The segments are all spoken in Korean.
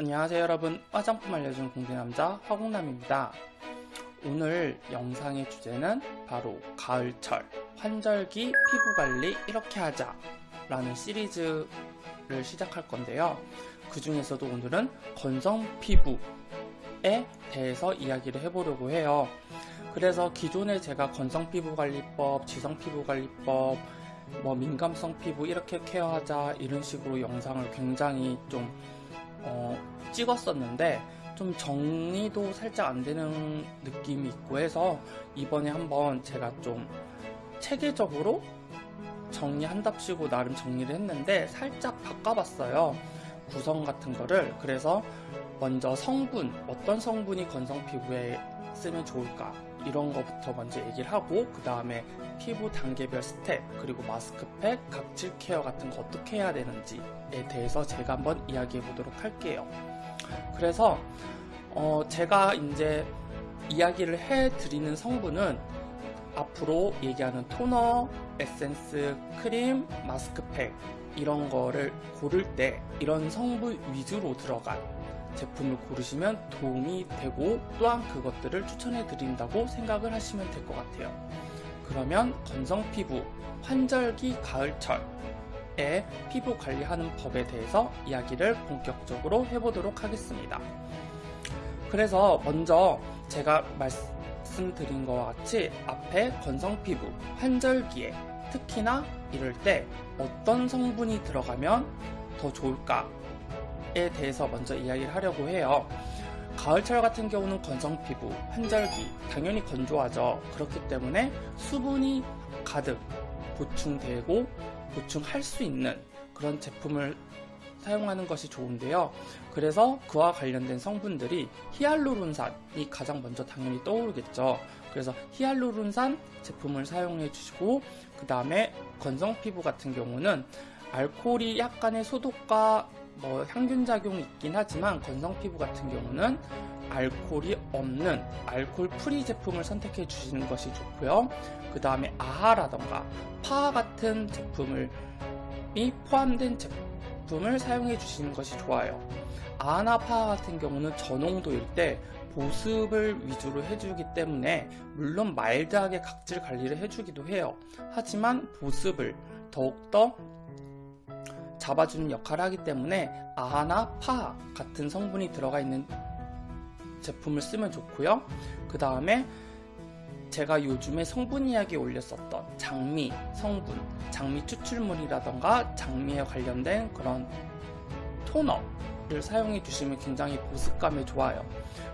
안녕하세요 여러분. 화장품 알려주는 공대남자 화공남입니다. 오늘 영상의 주제는 바로 가을철 환절기 피부관리 이렇게 하자 라는 시리즈를 시작할 건데요. 그 중에서도 오늘은 건성 피부에 대해서 이야기를 해보려고 해요. 그래서 기존에 제가 건성 피부관리법, 지성 피부관리법 뭐 민감성 피부 이렇게 케어하자 이런 식으로 영상을 굉장히 좀 어, 찍었었는데 좀 정리도 살짝 안 되는 느낌이 있고 해서 이번에 한번 제가 좀 체계적으로 정리한답시고 나름 정리를 했는데 살짝 바꿔봤어요. 구성 같은 거를 그래서 먼저 성분 어떤 성분이 건성 피부에 쓰면 좋을까 이런 거부터 먼저 얘기를 하고 그 다음에 피부 단계별 스텝 그리고 마스크팩, 각질 케어 같은 거 어떻게 해야 되는지에 대해서 제가 한번 이야기해 보도록 할게요. 그래서 어 제가 이제 이야기를 해 드리는 성분은 앞으로 얘기하는 토너, 에센스, 크림, 마스크팩 이런 거를 고를 때 이런 성분 위주로 들어간 제품을 고르시면 도움이 되고 또한 그것들을 추천해 드린다고 생각을 하시면 될 것 같아요. 그러면 건성 피부, 환절기 가을철에 피부 관리하는 법에 대해서 이야기를 본격적으로 해보도록 하겠습니다. 그래서 먼저 제가 말씀드린 것과 같이 앞에 건성 피부, 환절기에 특히나 이럴 때 어떤 성분이 들어가면 더 좋을까에 대해서 먼저 이야기를 하려고 해요. 가을철 같은 경우는 건성 피부, 환절기 당연히 건조하죠. 그렇기 때문에 수분이 가득 보충되고 보충할 수 있는 그런 제품을 사용하는 것이 좋은데요. 그래서 그와 관련된 성분들이 히알루론산이 가장 먼저 당연히 떠오르겠죠. 그래서 히알루론산 제품을 사용해 주시고 그 다음에 건성 피부 같은 경우는 알코올이 약간의 소독과 뭐 향균 작용이 있긴 하지만 건성 피부 같은 경우는 알코올이 없는 alcohol free 제품을 선택해 주시는 것이 좋고요. 그 다음에 아하라던가 파하 같은 제품을 이 포함된 제품을 사용해 주시는 것이 좋아요. 아하나 파하 같은 경우는 저농도일 때 보습을 위주로 해주기 때문에 물론 마일드하게 각질 관리를 해주기도 해요. 하지만 보습을 더욱더 잡아주는 역할을 하기 때문에 아하나 파 같은 성분이 들어가 있는 제품을 쓰면 좋고요. 그 다음에 제가 요즘에 성분 이야기 올렸었던 장미 성분, 장미 추출물이라던가 장미에 관련된 그런 토너를 사용해 주시면 굉장히 보습감에 좋아요.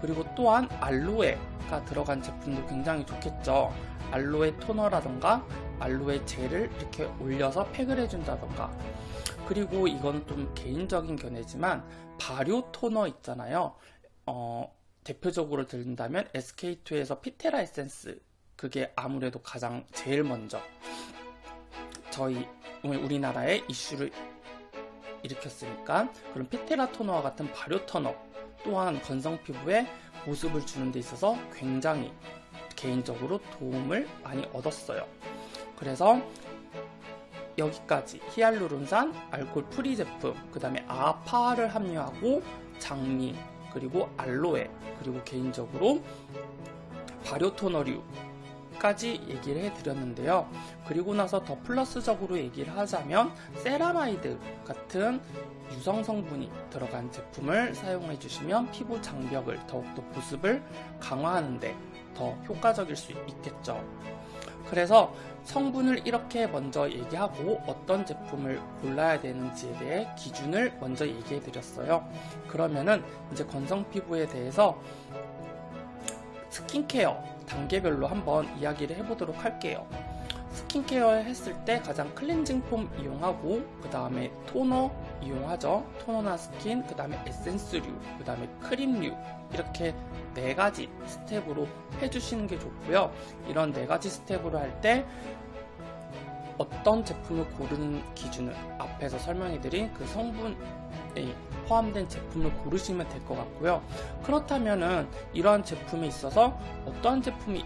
그리고 또한 알로에가 들어간 제품도 굉장히 좋겠죠. 알로에 토너라던가 알로에 젤을 이렇게 올려서 팩을 해준다던가 그리고 이건 좀 개인적인 견해지만 발효 토너 있잖아요. 어, 대표적으로 들린다면 SK2에서 피테라 에센스 그게 아무래도 가장 제일 먼저 저희 우리나라의 이슈를 일으켰으니까 그런 피테라 토너와 같은 발효 토너 또한 건성 피부에 보습을 주는 데 있어서 굉장히 개인적으로 도움을 많이 얻었어요. 그래서 여기까지 히알루론산, alcohol free 제품, 그 다음에 AHA PHA를 함유하고 장미, 그리고 알로에, 그리고 개인적으로 발효 토너류까지 얘기를 해드렸는데요. 그리고 나서 더 플러스적으로 얘기를 하자면 세라마이드 같은 유성 성분이 들어간 제품을 사용해 주시면 피부 장벽을 더욱더 보습을 강화하는데 더 효과적일 수 있겠죠. 그래서 성분을 이렇게 먼저 얘기하고 어떤 제품을 골라야 되는지에 대해 기준을 먼저 얘기해 드렸어요. 그러면은 이제 건성 피부에 대해서 스킨케어 단계별로 한번 이야기를 해보도록 할게요. 스킨케어 했을 때 가장 클렌징 폼 이용하고 그 다음에 토너 이용하죠. 토너나 스킨, 그 다음에 에센스류, 그 다음에 크림류 이렇게 네 가지 스텝으로 해주시는 게 좋고요. 이런 네 가지 스텝으로 할 때 어떤 제품을 고르는 기준은 앞에서 설명해드린 그 성분에 포함된 제품을 고르시면 될 것 같고요. 그렇다면은 이러한 제품에 있어서 어떠한 제품이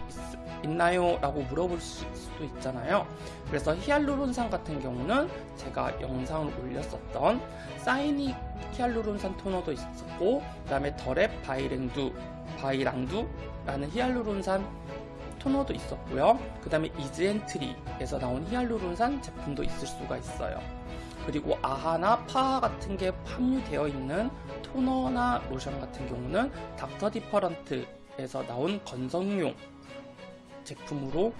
있, 나요 라고 물어볼 수도 있잖아요. 그래서 히알루론산 같은 경우는 제가 영상을 올렸었던 사이닉 히알루론산 토너도 있었고 그 다음에 더랩 바이블랑두 바이블랑두라는 히알루론산 토너도 있었고요. 그 다음에 이즈앤트리에서 나온 히알루론산 제품도 있을 수가 있어요. 그리고 AHA나 PHA 같은 게 함유되어 있는 토너나 로션 같은 경우는 닥터 디퍼런트에서 나온 건성용 제품으로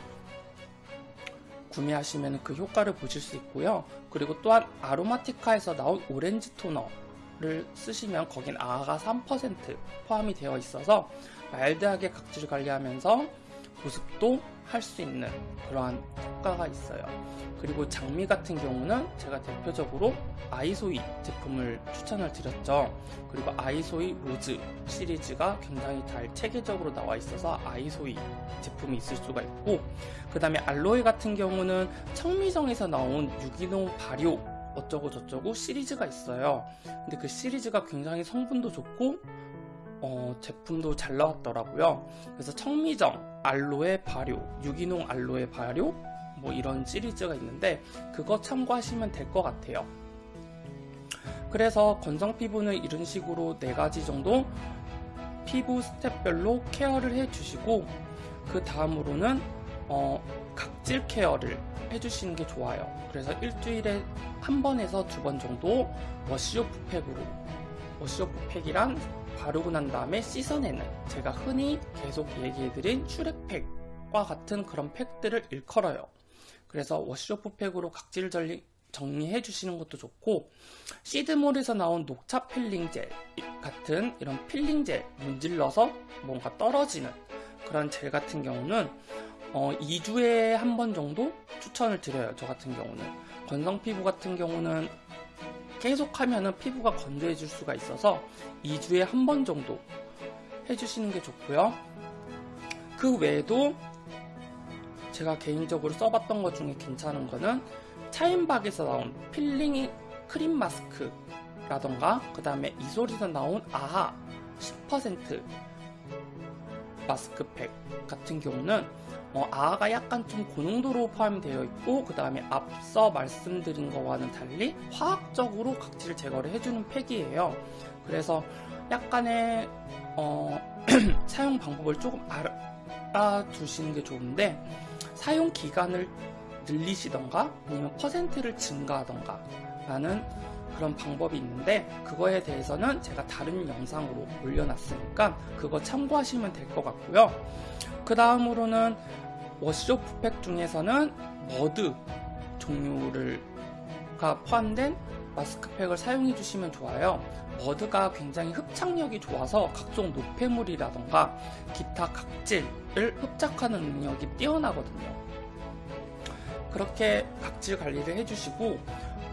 구매하시면 그 효과를 보실 수 있고요. 그리고 또한 아로마티카에서 나온 오렌지 토너를 쓰시면 거긴 AHA가 3% 포함이 되어 있어서 마일드하게 각질 관리하면서 보습도 할 수 있는 그러한 효과가 있어요. 그리고 장미 같은 경우는 제가 대표적으로 아이소이 제품을 추천을 드렸죠. 그리고 아이소이 로즈 시리즈가 굉장히 잘 체계적으로 나와 있어서 아이소이 제품이 있을 수가 있고 그 다음에 알로에 같은 경우는 청미정에서 나온 유기농 발효 어쩌고 저쩌고 시리즈가 있어요. 근데 그 시리즈가 굉장히 성분도 좋고 어, 제품도 잘 나왔더라고요. 그래서 청미정, 알로에 발효, 유기농 알로에 발효 뭐 이런 시리즈가 있는데 그거 참고하시면 될 것 같아요. 그래서 건성 피부는 이런 식으로 네 가지 정도 피부 스텝별로 케어를 해주시고 그 다음으로는 어, 각질 케어를 해주시는 게 좋아요. 그래서 일주일에 한 번에서 두 번 정도 wash-off 팩으로 wash-off 팩이란 바르고 난 다음에 씻어내는 제가 흔히 계속 얘기해드린 슈렉팩과 같은 그런 팩들을 일컬어요. 그래서 wash-off 팩으로 각질 전리, 정리해 주시는 것도 좋고 시드물에서 나온 녹차 필링 젤 같은 이런 필링 젤 문질러서 뭔가 떨어지는 그런 젤 같은 경우는 어, 2주에 한 번 정도 추천을 드려요. 저 같은 경우는 건성 피부 같은 경우는 계속 하면은 피부가 건조해질 수가 있어서 2주에 한 번 정도 해주시는 게 좋고요. 그 외에도 제가 개인적으로 써봤던 것 중에 괜찮은 거는 차앤박에서 나온 필링 크림 마스크라던가 그 다음에 이소리에서 나온 AHA 10% 마스크팩 같은 경우는 어, AHA가 약간 좀 고농도로 포함되어 있고 그 다음에 앞서 말씀드린 것과는 달리 화학적으로 각질을 제거를 해주는 팩이에요. 그래서 약간의 어, 사용 방법을 조금 알아두시는 게 좋은데 사용 기간을 늘리시던가 아니면 퍼센트를 증가하던가 라는 그런 방법이 있는데 그거에 대해서는 제가 다른 영상으로 올려놨으니까 그거 참고하시면 될 것 같고요. 그 다음으로는 wash-off 팩 중에서는 머드 종류를 가 포함된 마스크팩을 사용해 주시면 좋아요. 머드가 굉장히 흡착력이 좋아서 각종 노폐물이라던가 기타 각질을 흡착하는 능력이 뛰어나거든요. 그렇게 각질 관리를 해주시고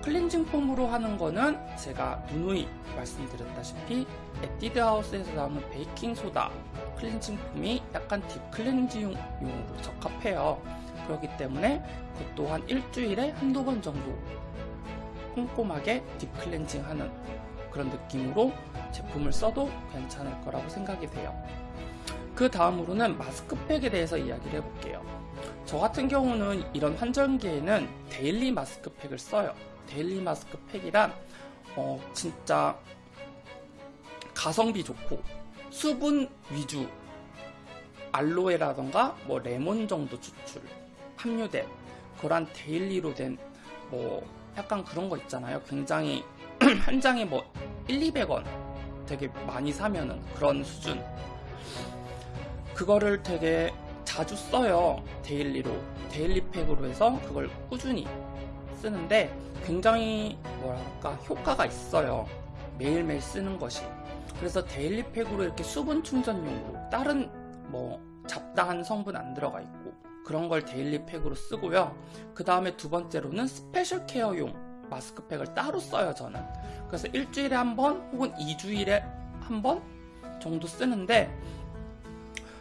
클렌징 폼으로 하는 거는 제가 누누이 말씀드렸다시피 에뛰드 하우스에서 나오는 베이킹 소다 클렌징 폼이 약간 deep 클렌징용으로 적합해요. 그렇기 때문에 그 또한 일주일에 한두 번 정도 꼼꼼하게 deep 클렌징 하는 그런 느낌으로 제품을 써도 괜찮을 거라고 생각이 돼요. 그 다음으로는 마스크팩에 대해서 이야기를 해볼게요. 저 같은 경우는 이런 환절기에는 daily 마스크팩을 써요. daily 마스크 팩이란 어, 진짜 가성비 좋고 수분 위주 알로에라던가 뭐 레몬 정도 추출 함유된 그런 daily로 된 뭐 약간 그런 거 있잖아요. 굉장히 한 장에 뭐 1, 200원 되게 많이 사면은 그런 수준 그거를 되게 자주 써요. daily로 daily 팩으로 해서 그걸 꾸준히 쓰는데 굉장히 뭐랄까 효과가 있어요. 매일매일 쓰는 것이. 그래서 daily 팩으로 이렇게 수분 충전용으로 다른 뭐 잡다한 성분 안 들어가 있고 그런 걸 daily 팩으로 쓰고요. 그 다음에 두 번째로는 special care용 마스크팩을 따로 써요, 저는. 그래서 일주일에 한 번 혹은 2주일에 한 번 정도 쓰는데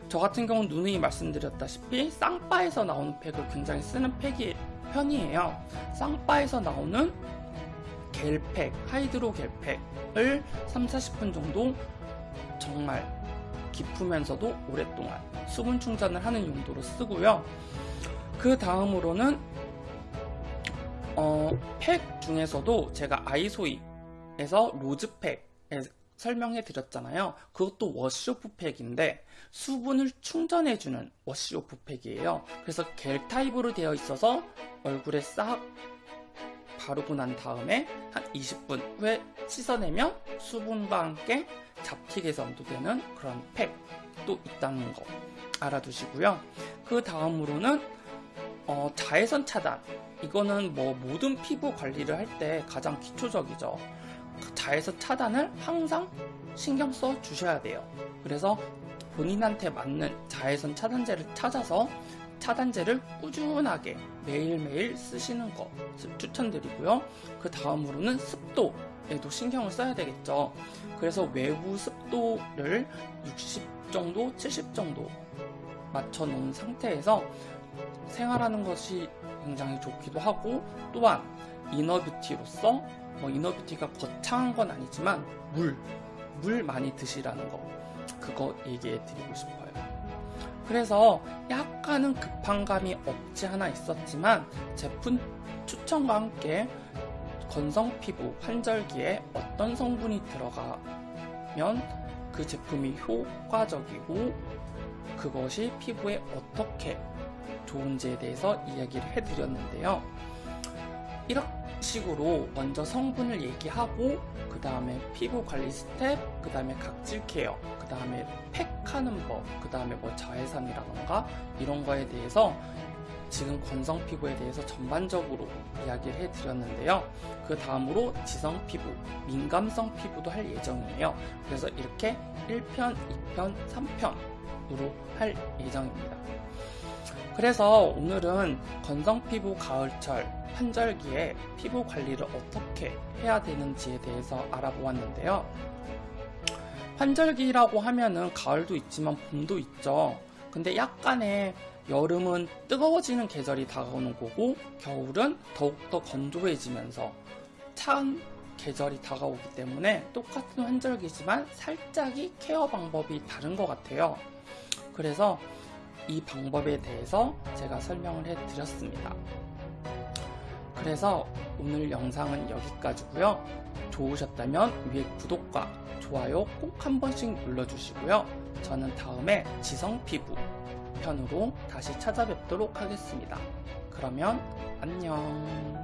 저 같은 경우는 누누이 말씀드렸다시피 쌍바에서 나오는 팩을 굉장히 쓰는 팩이, 편이에요. 쌍바에서 나오는 겔팩, hydro 겔팩을 3, 40분 정도 정말 깊으면서도 오랫동안 수분 충전을 하는 용도로 쓰고요. 그 다음으로는 어, 팩 중에서도 제가 아이소이에서 rose팩 설명해 드렸잖아요. 그것도 wash-off 팩인데 수분을 충전해 주는 wash-off 팩이에요. 그래서 겔 타입으로 되어 있어서 얼굴에 싹 바르고 난 다음에 한 20분 후에 씻어내면 수분과 함께 잡티 개선도 되는 그런 팩도 있다는 거 알아두시고요. 그 다음으로는 어, 자외선 차단 이거는 뭐 모든 피부 관리를 할 때 가장 기초적이죠. 자외선 차단을 항상 신경 써 주셔야 돼요. 그래서 본인한테 맞는 자외선 차단제를 찾아서 차단제를 꾸준하게 매일매일 쓰시는 거 추천드리고요. 그 다음으로는 습도에도 신경을 써야 되겠죠. 그래서 외부 습도를 60 정도, 70 정도 맞춰 놓은 상태에서 생활하는 것이 굉장히 좋기도 하고 또한 이너뷰티로서 뭐 이너뷰티가 거창한 건 아니지만 물, 물 많이 드시라는 거 그거 얘기해 드리고 싶어요. 그래서 약간은 급한 감이 없지 않아 있었지만 제품 추천과 함께 건성 피부 환절기에 어떤 성분이 들어가면 그 제품이 효과적이고 그것이 피부에 어떻게 좋은지에 대해서 이야기를 해드렸는데요. 이런 식으로 먼저 성분을 얘기하고 그 다음에 피부 관리 스텝, 그 다음에 각질 care, 그 다음에 팩하는 법, 그 다음에 뭐 자외선이라던가 이런 거에 대해서 지금 건성 피부에 대해서 전반적으로 이야기를 해드렸는데요. 그 다음으로 지성 피부, 민감성 피부도 할 예정이에요. 그래서 이렇게 1편, 2편, 3편으로 할 예정입니다. 그래서 오늘은 건성 피부 가을철 환절기에 피부 관리를 어떻게 해야 되는지에 대해서 알아보았는데요. 환절기라고 하면은 가을도 있지만 봄도 있죠. 근데 약간의 여름은 뜨거워지는 계절이 다가오는 거고 겨울은 더욱더 건조해지면서 차은 계절이 다가오기 때문에 똑같은 환절기지만 살짝이 케어 방법이 다른 것 같아요. 그래서 이 방법에 대해서 제가 설명을 해 드렸습니다. 그래서 오늘 영상은 여기까지고요. 좋으셨다면 위에 구독과 좋아요 꼭 한 번씩 눌러주시고요. 저는 다음에 지성 피부 편으로 다시 찾아뵙도록 하겠습니다. 그러면 안녕.